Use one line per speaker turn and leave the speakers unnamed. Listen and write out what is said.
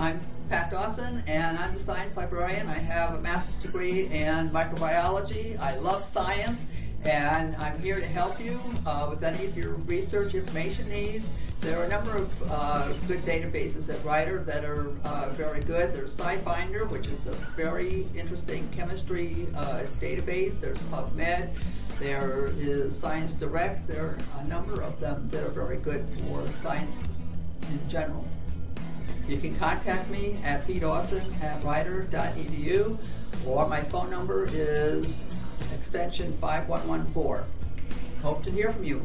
Pat Dawson, and I'm the science librarian. I have a master's degree in microbiology. I love science, and I'm here to help you uh, with any of your research information needs. There are a number of uh, good databases at Rider that are uh, very good. There's SciFinder, which is a very interesting chemistry uh, database. There's PubMed. There is Science Direct. There are a number of them that are very good for science in general. You can contact me at pdawson at rider.edu or my phone number is extension 5114. Hope to hear from you.